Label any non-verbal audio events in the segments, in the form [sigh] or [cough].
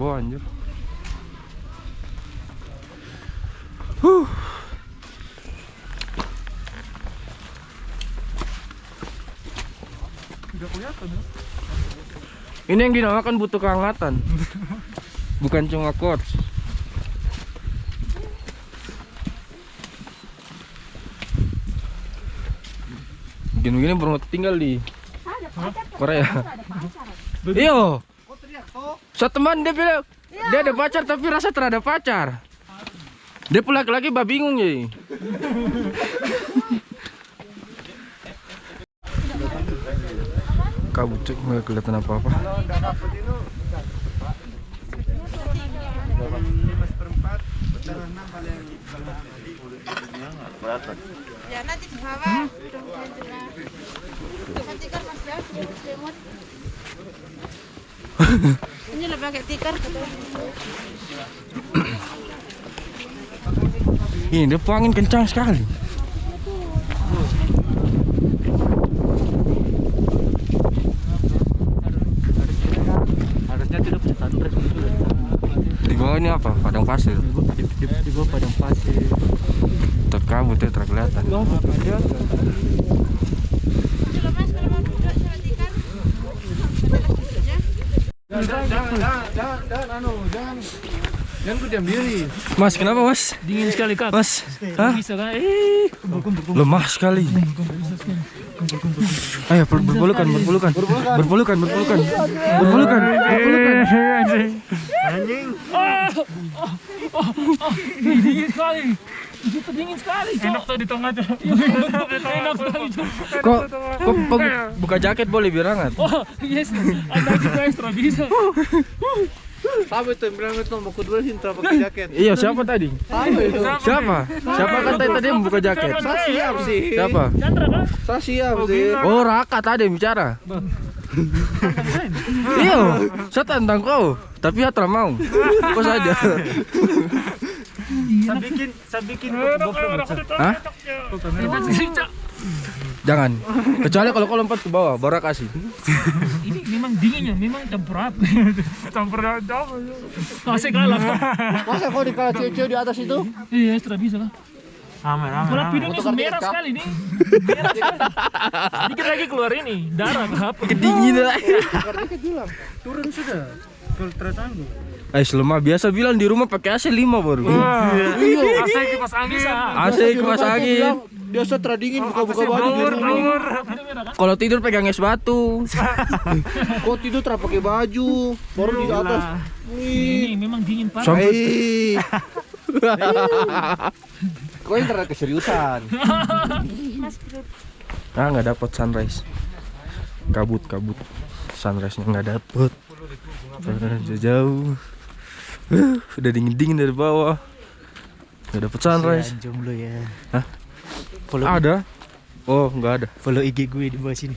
bawah anjir. Huh. Ya. ini yang dinamakan butuh kehangatan. [laughs] Bukan cuma quartz Begini-begini baru tinggal di Korea. Iyo. Satu teman dia bilang dia ada pacar tapi rasa terhadap pacar. Dia pula laki-laki bah bingung ya. [laughs] Kabut cek nggak kelihatan apa-apa. Ya nanti di bawah. Nanti kan mas ya. Ini lebih pakai tikar Ini dia angin kencang sekali. Harusnya tidak punya gitu ya. Di bawah ini apa? Padang pasir. Di, di, di bawah padang pasir. Terkabut ya terkelihatan loh mas kalau mau duduk sama tikar. Katakan duduknya. Jangan, jangan, jangan, jangan, jangan, anu, jangan. Jangan ku diam diri. Mas, kenapa mas? Dingin sekali kak. Mas, hah? Bisa kan? Eh, Lemah sekali. Ayo ber- berpelukan, berpelukan, berpelukan, berpelukan, berpelukan, berpelukan. dingin sekali. Di situ dingin sekali. Enak tuh di tengah tuh. Enak sekali tuh. Kok, kok bu- buka jaket boleh biar hangat? Oh, yes. Anda juga ekstra bisa. Itu yang bilang itu mau kedua hinta pakai jaket? Iya, siapa tadi? Itu? Siapa? Siapa kata tadi yang buka jaket? Saya siap sih. Siapa? Chandra kan? Saya siap sih. Oh, Raka tadi bicara. Iya, saya tantang kau, tapi Atra mau. [laughs] Kau saja. Saya bikin, saya bikin Hah? Jangan. Kecuali kalau kau lompat ke bawah, baru kasih. [laughs] Ini memang dinginnya, memang campur api. [laughs] campur apa? Masih kalah. Masa kau dikalah cewek-cewek di atas itu? Iya, ekstra bisa lah. Aman, aman. Bola hidungnya merah sekali nih. Merah sekali. Dikit lagi keluar ini, darah apa? Kedinginan turun sudah. Kalau tersanggup. Eh, selama biasa bilang di rumah pakai AC 5 baru. [laughs] Iya, AC kipas angin sah. AC kipas angin. Dia setra dingin buka-buka baju di rumah. kan? Kalau tidur pegang es batu. [laughs] Kau tidur tak pakai baju, baru di atas. Ini memang dingin parah. Kau [laughs] yang terlalu keseriusan. ah nggak dapat sunrise. Kabut kabut. Sunrise-nya nggak dapet. Sunrise jauh. Uh, udah dingin dingin dari bawah. Nggak dapet sunrise. jomblo ya. Hah? Follow, Ada? Oh nggak ada. follow IG gue di bawah sini.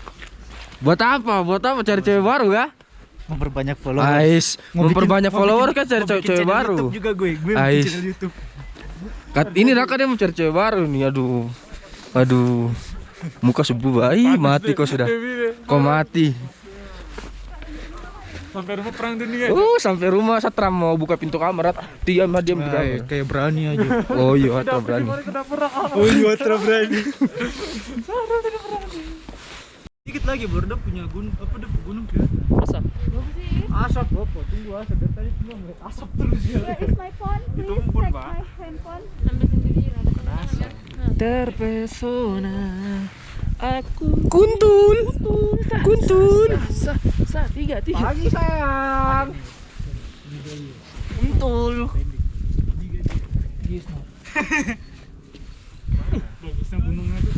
Buat apa? Buat apa? Cari cewek baru ya? Memperbanyak follower. Ais, bikin- memperbanyak mau follower bikin- kan cari cewek bikin baru. YouTube juga gue. Gue Ais. bikin channel YouTube. Kat, ini Raka dia mau cari cewek baru nih. Aduh. Aduh. Muka subuh bayi mati kau sudah. Kau mati. Sampai rumah perang dunia. Uh, sampai rumah Satram mau buka pintu kamar. Diam diam di kamar. kayak berani aja. Oh iya, Satram berani. oh iya, Watra berani. Dikit lagi baru dia punya gunung apa dia gunung ya? Asap. Asap apa? Tunggu asap dari tadi cuma ngeliat asap terus ya. Where is my phone? Please Ditumpul, check Pak. my handphone. Sampai sendiri Terpesona aku Kuntul. Kuntul. sa sa tiga tiga Pagi sayang. untul bagusnya gunungnya tuh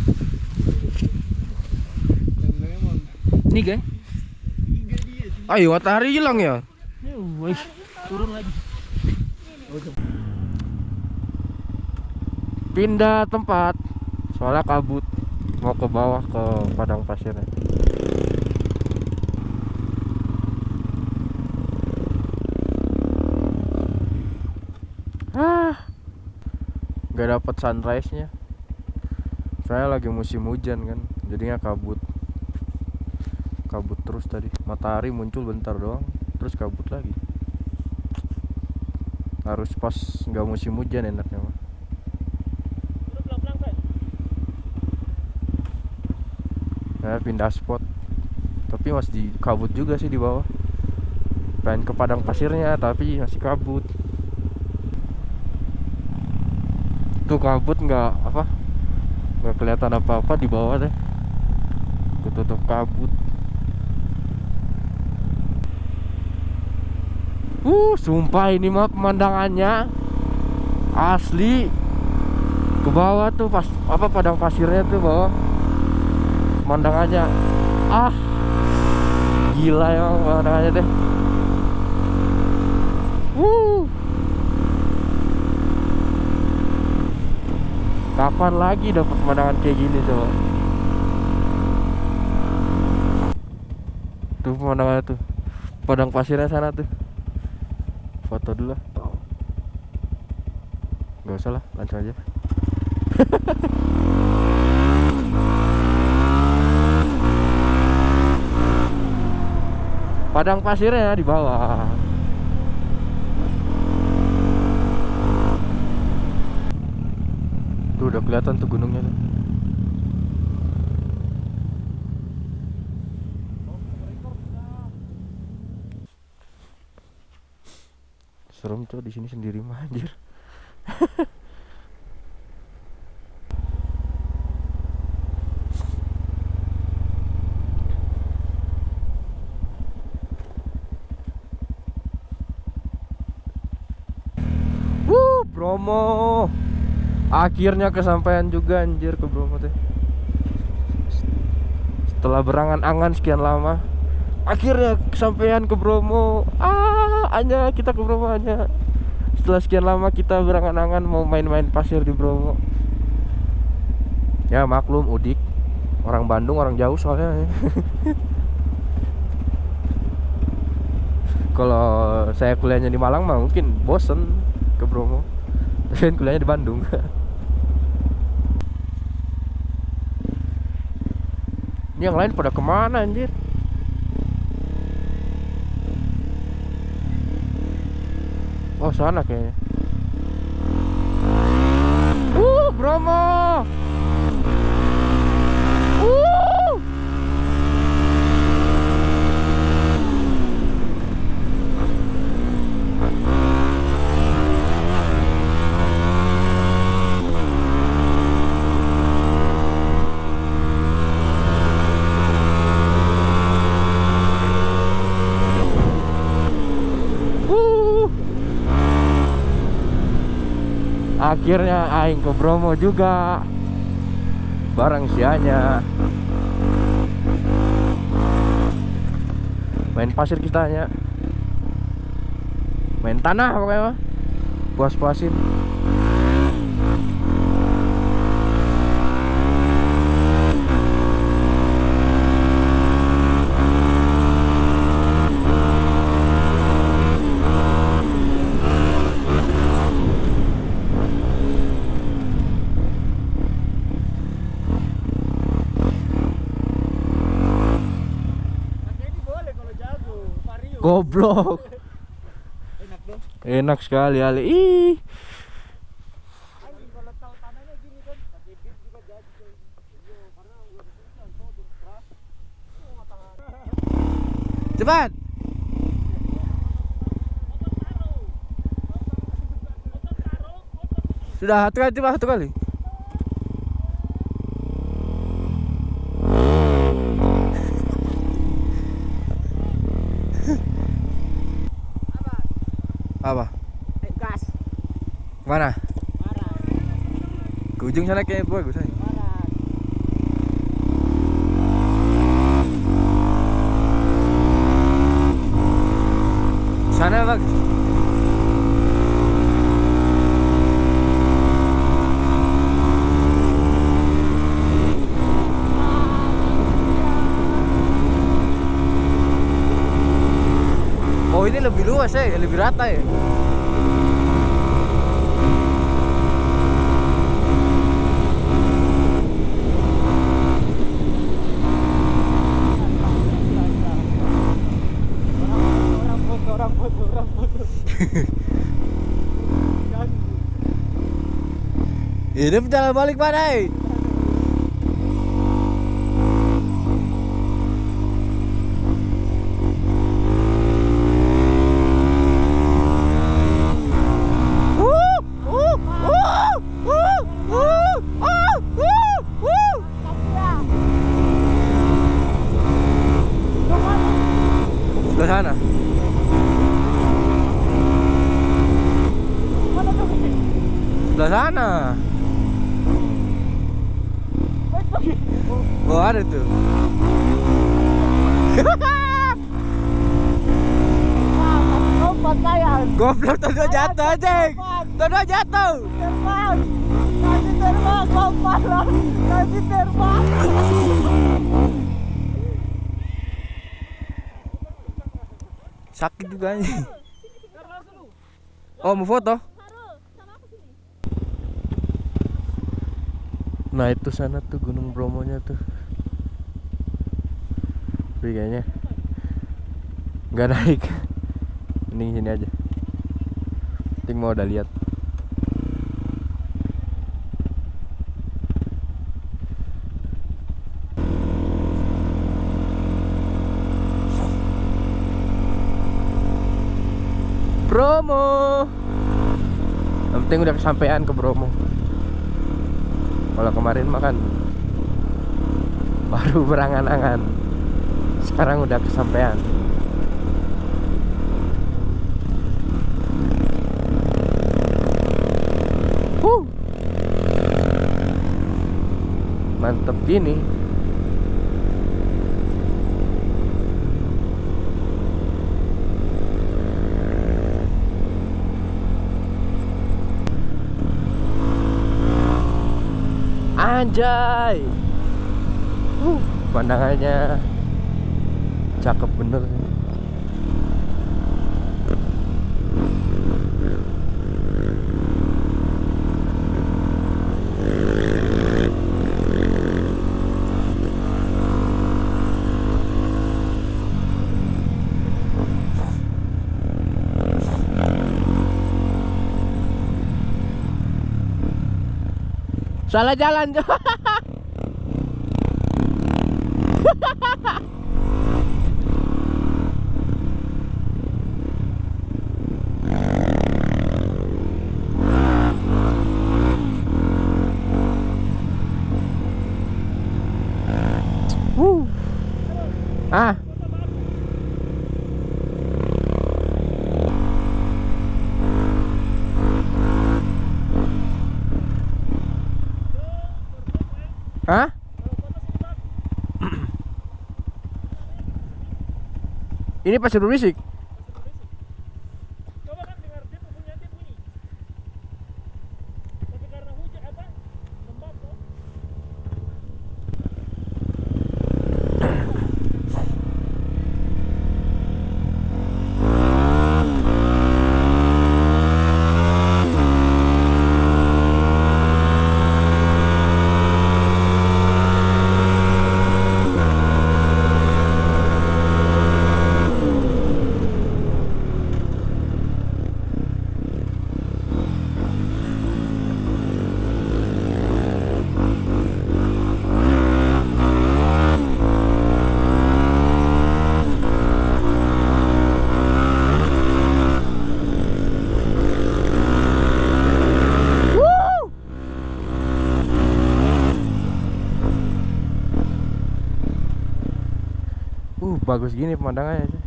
ini guys Ayo matahari hilang ya. wih turun lagi Pindah tempat. Soalnya kabut. Mau ke bawah ke padang pasirnya. Ah. Gak dapat sunrise-nya. Saya lagi musim hujan kan, jadinya kabut. kabut terus tadi matahari muncul bentar doang terus kabut lagi harus pas nggak musim hujan enaknya mah pindah spot. Tapi masih di kabut juga sih di bawah. Pengen ke padang pasirnya tapi masih kabut. Tuh kabut nggak apa nggak kelihatan apa-apa di bawah deh. Ketutup kabut. Uh sumpah ini mah pemandangannya asli. Ke bawah tuh pas apa padang pasirnya tuh bawah pemandangannya ah gila emang pemandangannya deh. Uh kapan lagi dapat pemandangan kayak gini coba? Tuh pemandangannya tuh. Padang pasirnya sana tuh. Foto dulu lah. Nggak usah lah langsung aja [laughs] padang pasirnya di bawah. Tuh udah kelihatan tuh gunungnya tuh. Serem tuh di sini sendiri [laughs] mah Wuh, Bromo. Akhirnya kesampaian juga anjir ke Bromo teh. Setelah berangan-angan sekian lama, akhirnya kesampaian ke Bromo. Ah, hanya kita ke Bromo hanya. Setelah sekian lama kita berangan-angan mau main-main pasir di Bromo. Ya maklum Udik Orang Bandung orang jauh soalnya [laughs] Kalau saya kuliahnya di Malang mah mungkin bosen ke Bromo Tapi kan kuliahnya di Bandung [laughs] Yang lain pada ke mana anjir? Oh sana kayaknya. Uh Bromo Uh Uh. Akhirnya aing ke Bromo juga. Barang sianya. Main pasir kita. Main tanah pokoknya. Puas-puasin. Jadi boleh kalau jago, vario. Goblok. Enak dong. Enak sekali Ali. Ih. Cepat. Sudah satu kali coba satu kali. Apa? Eh, gas. Mana? Marah, Ke ujung sana kayaknya bagus ay. marah. Sana bagus. Oh ini lebih luas ya, lebih rata ya. Hidup jalan balik. Sebelah sana. Sebelah sana. Oh ada tuh. Goblok tadi jatuh aja. Tadi jatuh. Terbang. Nanti terbang, lah. Nanti terbang. Sakit juga nih. Oh mau foto? Nah itu sana tuh Gunung Bromonya tuh. Tapi kayaknya nggak naik. [laughs] Mending sini aja. Ting mau udah lihat. Bromo. Yang penting udah kesampaian ke Bromo. Kalau kemarin makan baru berangan-angan. Sekarang udah kesampaian. Huh. Mantep gini. Anjay. Uh, pandangannya cakep bener. Salah jalan. [laughs] Wuh. Ah. Hah? Ini pasir berisik. Bagus gini pemandangannya. sih.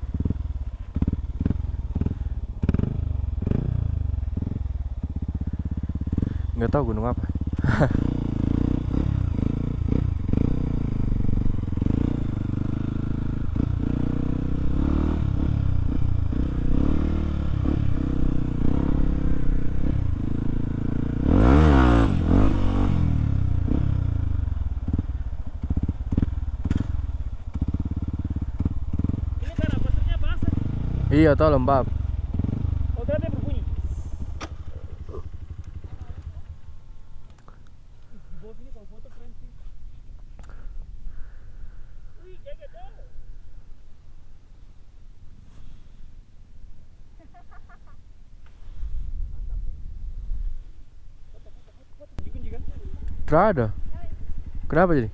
Nggak tahu gunung apa. Ini karena pasirnya basah. Iya, tahu lembab. Oh, ternyata dia berbunyi. Di bawah sini kalau foto keren sih. Wih, jaga dong. Dikunci kan? Tidak ada. Kenapa jadi?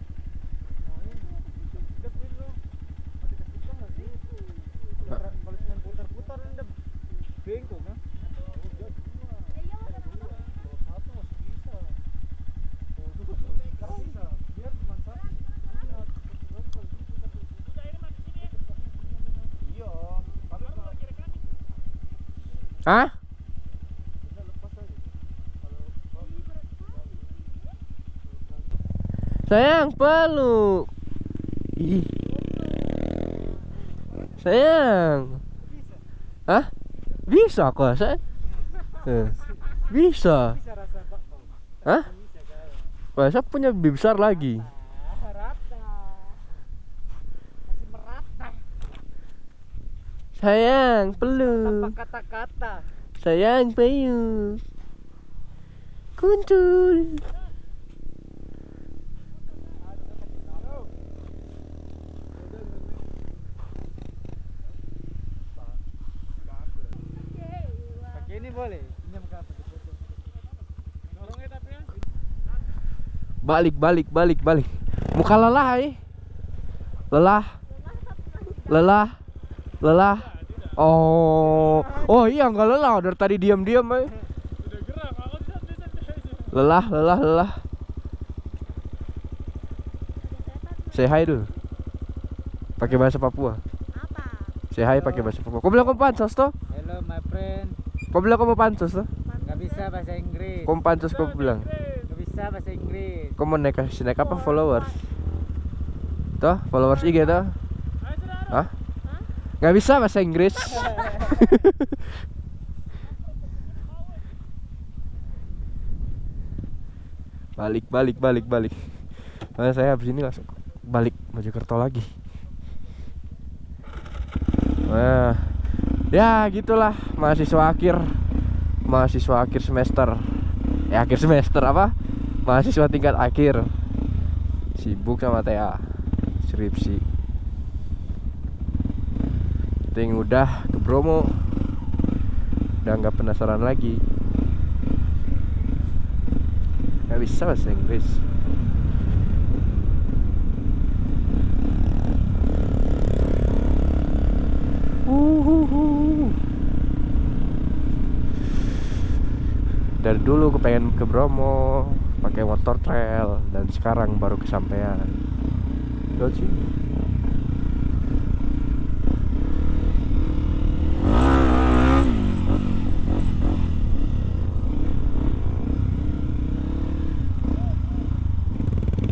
Kalau cuma putar-putar udah bengkok kan? Satu masih bisa. Oh, itu nggak bisa. Biar cuma satu. Iya, tapi kalau Hah? bisa lepas aja. Sayang, peluk. Ih. Sayang. Hah? Bisa kok, saya. Eh, Bisa. Hah? Wah, saya punya lebih besar lagi. Ah. Sayang, peluk. kata-kata. Sayang, peluk. Kuntul. Ini boleh. Ya tapi ya. Balik, balik, balik, balik. Muka lelah, eh. Lelah. Lelah. Lelah. Oh. Oh iya, nggak lelah. Dari tadi diam-diam, eh. Lelah, lelah, lelah. Say hi dulu. Pakai bahasa Papua. Apa? Say hi pakai bahasa Papua. Kau bilang kau pansos toh? Kau bilang kau mau pansos toh? Gak bisa bahasa Inggris. Kau mau pansos kau bilang. Gak bisa bahasa Inggris. Kau mau naik kasih naik apa followers? Toh, followers IG toh? Hah? Gak bisa bahasa Inggris. [laughs] balik, balik, balik, balik. Nah, saya habis ini langsung balik Mojokerto lagi. Nah, ya gitulah mahasiswa akhir, mahasiswa akhir semester, ya akhir semester apa? Mahasiswa tingkat akhir, sibuk sama TA, skripsi. Ting udah ke Bromo, udah nggak penasaran lagi. Gak bisa bahasa Inggris. Dari dulu kepengen ke Bromo pakai motor trail dan sekarang baru kesampaian. Lihat sih.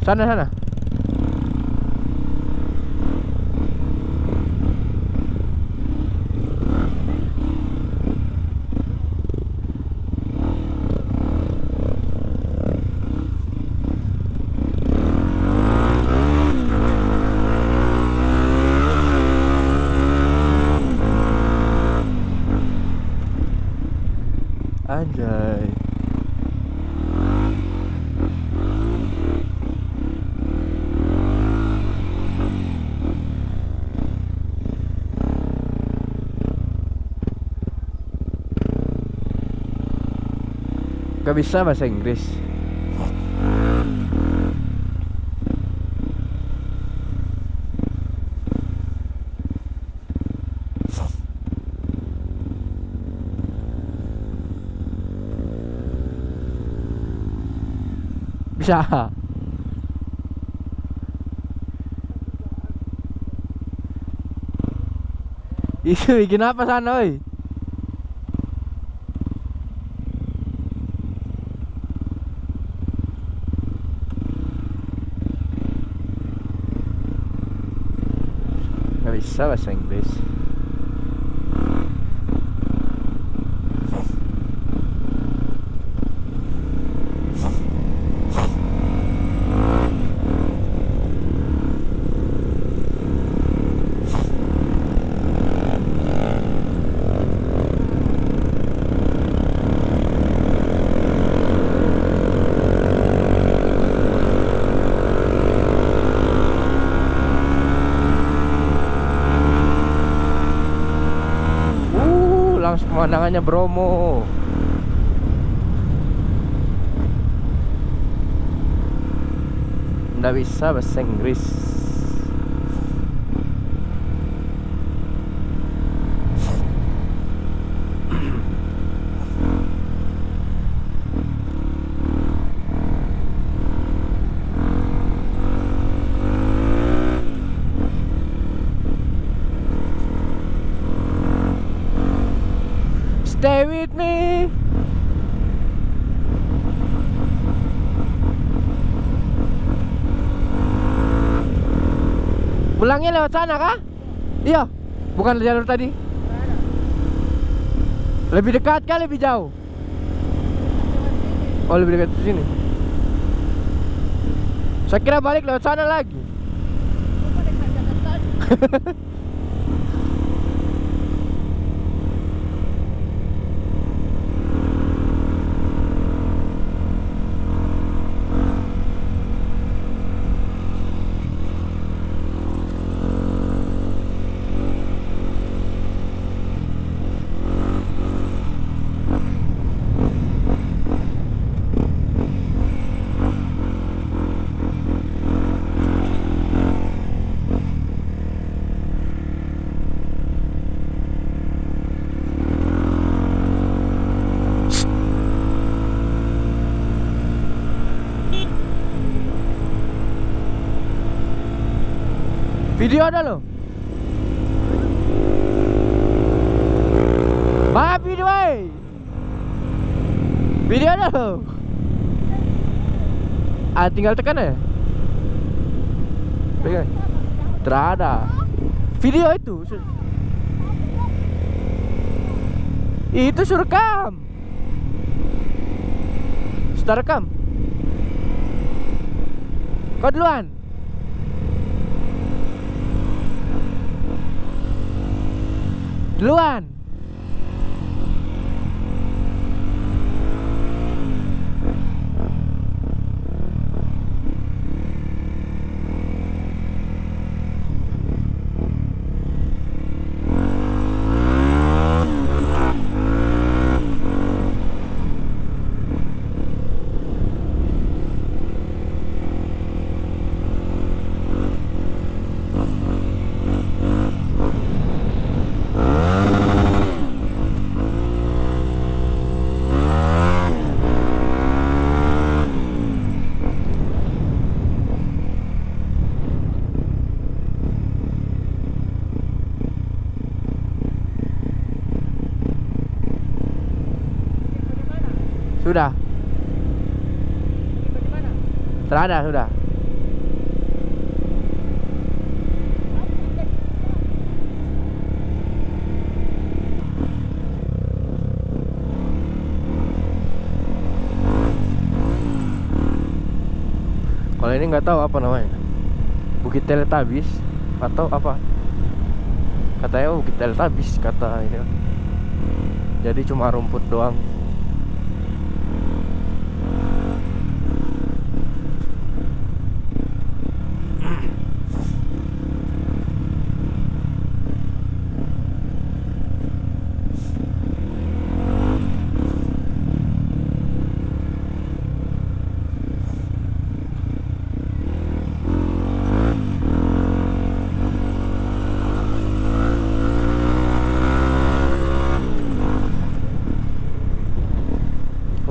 Sana sana. Anjay. Gak bisa bahasa Inggris. Bisa. Itu bikin apa sana, oi? Gak bisa bahasa Inggris. Oh, pemandangannya Bromo. Nggak bisa bahasa Inggris. Pulangnya lewat sana kah? Iya. Bukan jalur tadi. Lebih dekat kah? Lebih jauh? Oh lebih dekat ke sini. Saya kira balik lewat sana lagi [laughs] Video ada loh. Mana video eh Video ada loh. Ah tinggal tekan ya Pegang Terada. Video itu Itu suruh rekam Sudah rekam. Kau duluan Duluan Sudah. Terada sudah. Kalau ini nggak tahu apa namanya. Bukit Teletabis atau apa? Katanya Bukit Teletabis kata ini. Jadi cuma rumput doang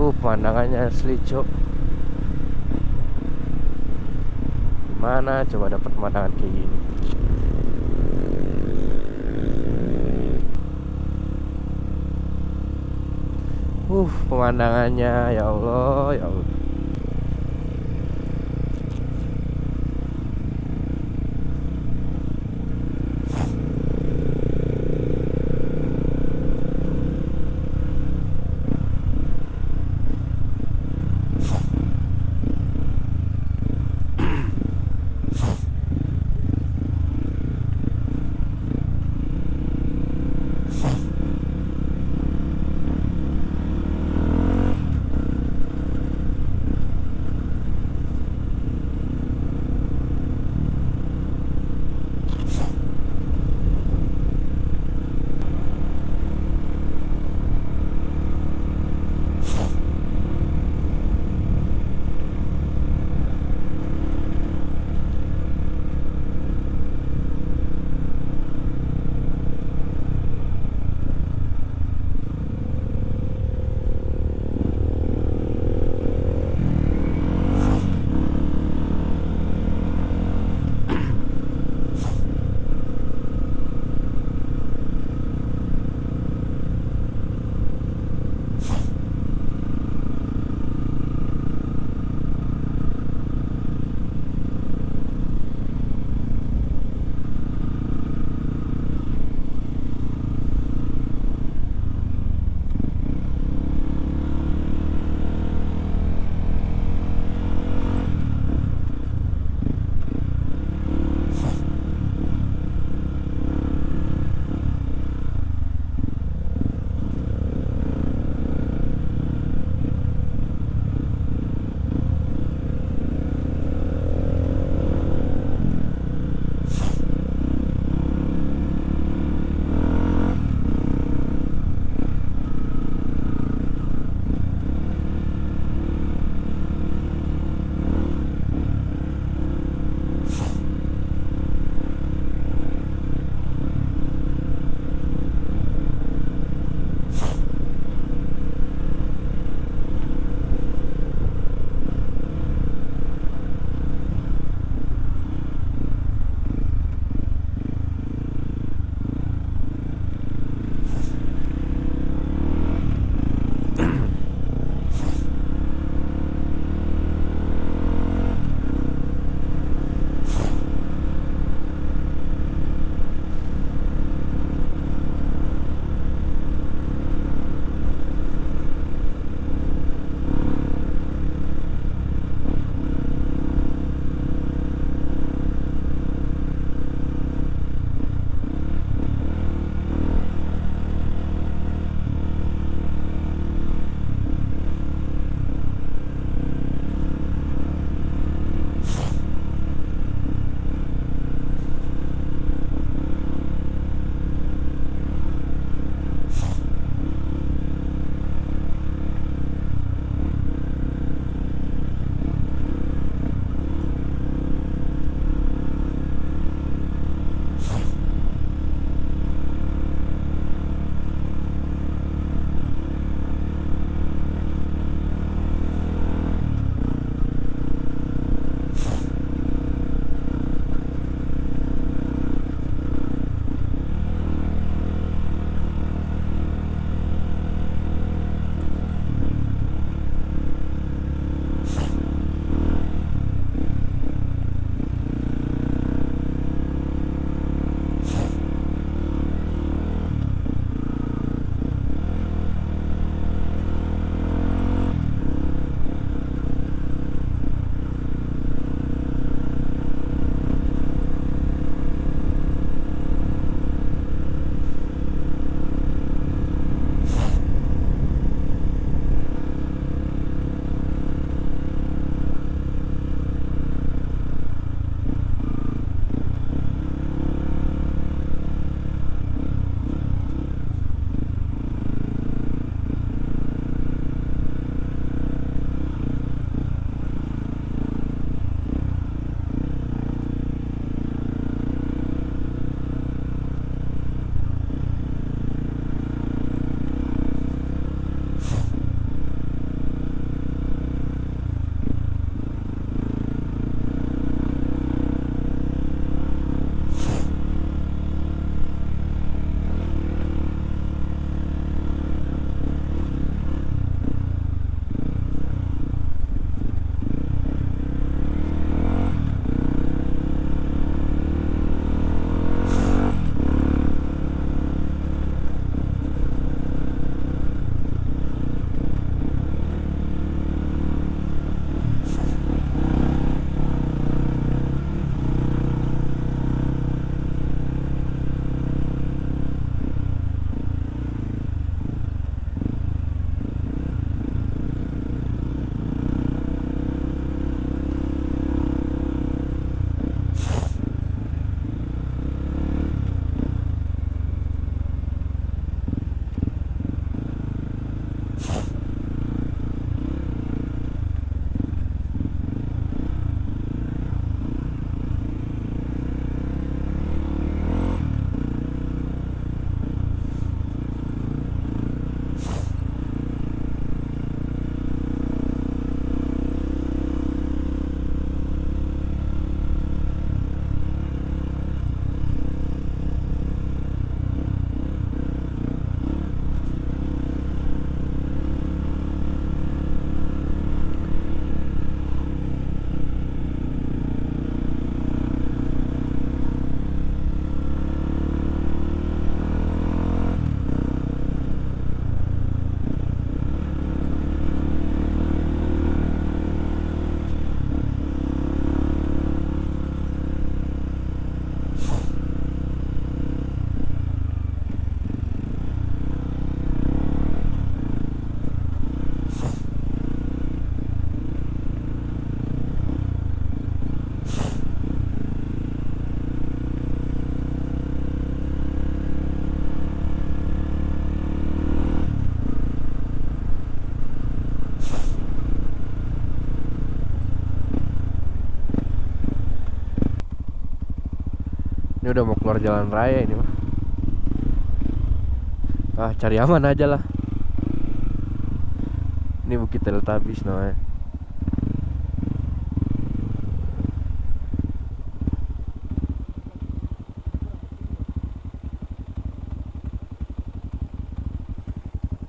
Uh, pemandangannya asli, Cok. Mana coba dapat pemandangan kayak gini? Uh, pemandangannya ya Allah, ya Allah. Udah mau keluar jalan raya ini mah. Ah, cari aman aja lah. Ini Bukit Teletabis namanya.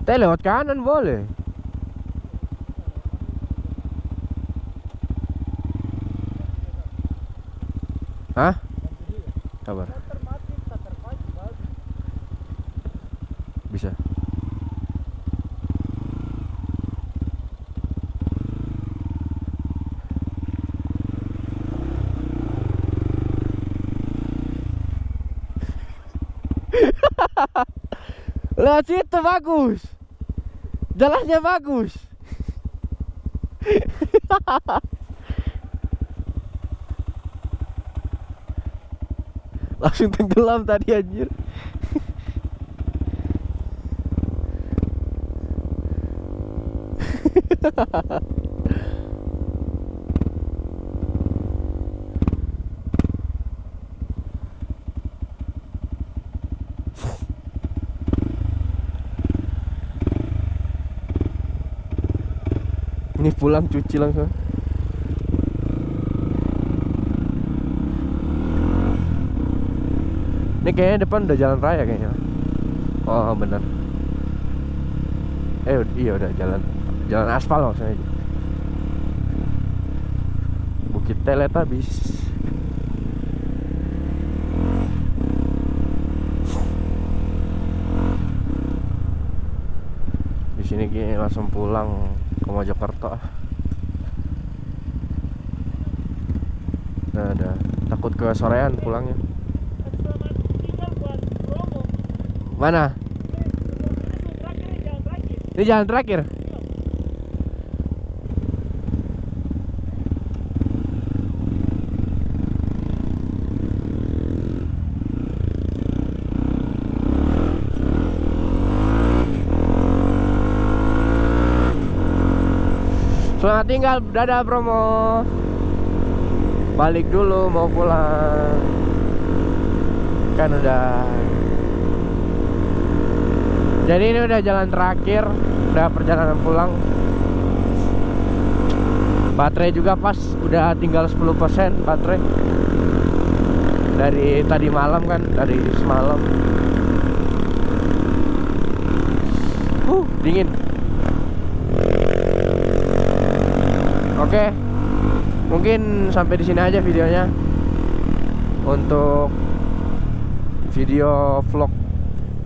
Teh lewat kanan boleh. Hah? Kabar. Bisa. [laughs] Lewat situ bagus. Jalannya bagus. [laughs] Langsung tenggelam tadi anjir. Ini pulang cuci langsung. Ini kayaknya depan udah jalan raya kayaknya. Oh bener. Eh iya udah jalan jalan aspal maksudnya. Bukit Teletabis. Di sini kayaknya langsung pulang ke Mojokerto. ah. Nah, ada takut ke sorean pulangnya. Mana? Ini jalan terakhir. Selamat tinggal, dadah Bromo. Balik dulu mau pulang. Kan udah jadi ini udah jalan terakhir, udah perjalanan pulang. Baterai juga pas, udah tinggal 10% baterai. Dari tadi malam kan, dari semalam. Uh, dingin. Oke. Mungkin sampai di sini aja videonya. Untuk video vlog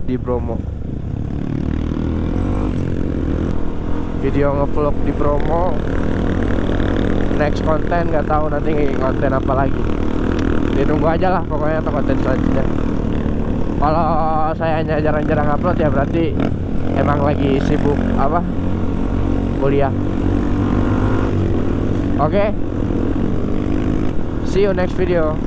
di Bromo. Video ngevlog di promo. Next konten nggak tahu nanti konten apa lagi. Ditunggu aja lah pokoknya untuk konten selanjutnya. Kalau saya hanya jarang-jarang upload ya berarti emang lagi sibuk apa? Kuliah. Oke. See you next video